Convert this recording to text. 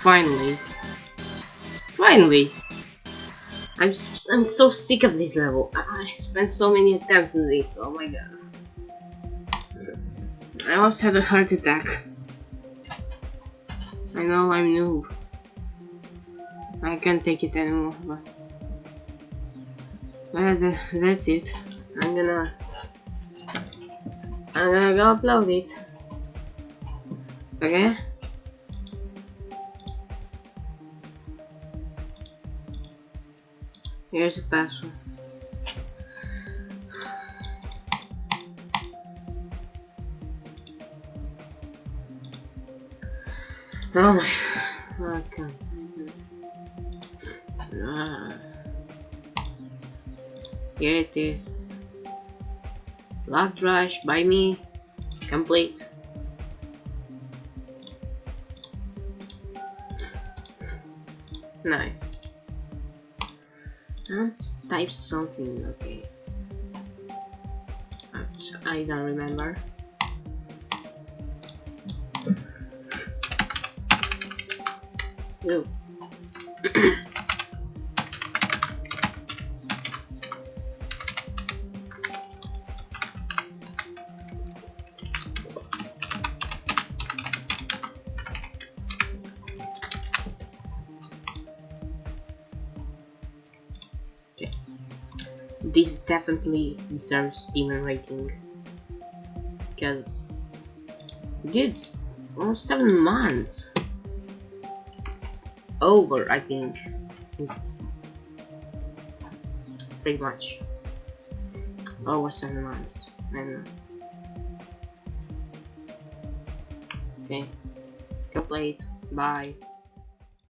Finally. Finally! I'm, I'm so sick of this level. I, spent so many attempts in this. Oh my god. I almost had a heart attack. I know I'm new. I can't take it anymore, but... Well, th that's it. I'm gonna... I'm gonna go upload it. Okay? Here's the password. Oh my... I can't. Ah. Here it is. Locked rush by me. Complete. Nice. Let's type something, okay. That's, I don't remember. Ew. this definitely deserves demon rating. Because dude it's almost seven months. Over I think. It's pretty much over seven months. And okay. It. Bye